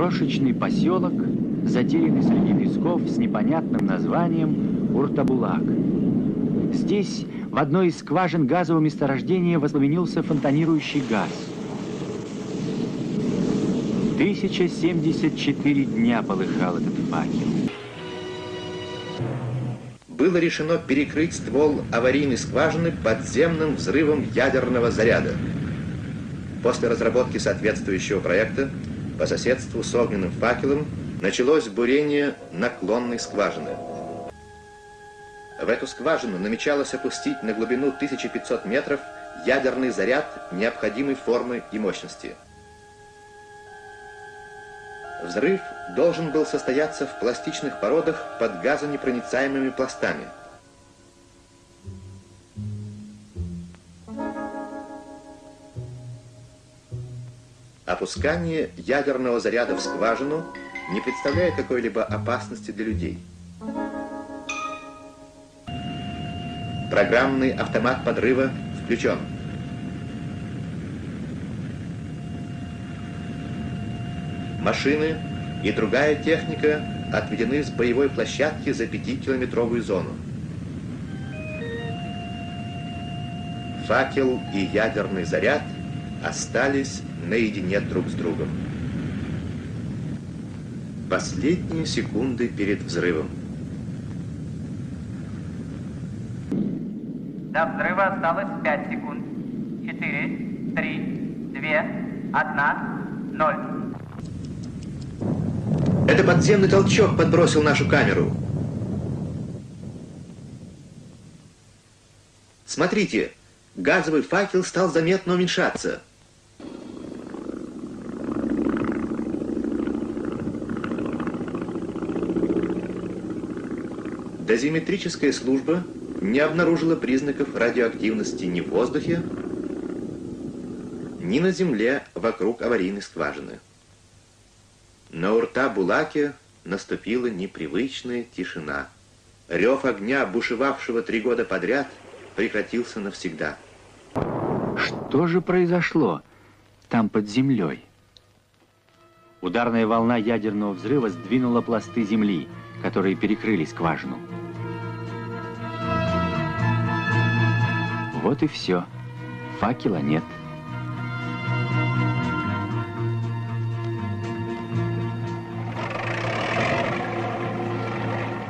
Крошечный поселок, затерянный среди песков с непонятным названием Уртабулак. Здесь в одной из скважин газового месторождения воспламенился фонтанирующий газ. 1074 дня полыхал этот факел. Было решено перекрыть ствол аварийной скважины подземным взрывом ядерного заряда. После разработки соответствующего проекта по соседству с огненным факелом началось бурение наклонной скважины. В эту скважину намечалось опустить на глубину 1500 метров ядерный заряд необходимой формы и мощности. Взрыв должен был состояться в пластичных породах под газонепроницаемыми пластами. Опускание ядерного заряда в скважину не представляет какой-либо опасности для людей. Программный автомат подрыва включен. Машины и другая техника отведены с боевой площадки за пятикилометровую зону. Факел и ядерный заряд остались наедине друг с другом. Последние секунды перед взрывом. До взрыва осталось 5 секунд. 4, 3, 2, 1, 0. Это подземный толчок подбросил нашу камеру. Смотрите, газовый факел стал заметно уменьшаться. Дозиметрическая служба не обнаружила признаков радиоактивности ни в воздухе, ни на земле вокруг аварийной скважины. На Урта-Булаке наступила непривычная тишина. Рев огня, бушевавшего три года подряд, прекратился навсегда. Что же произошло там под землей? Ударная волна ядерного взрыва сдвинула пласты земли, которые перекрыли скважину. Вот и все. Факела нет.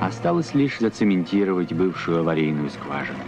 Осталось лишь зацементировать бывшую аварийную скважину.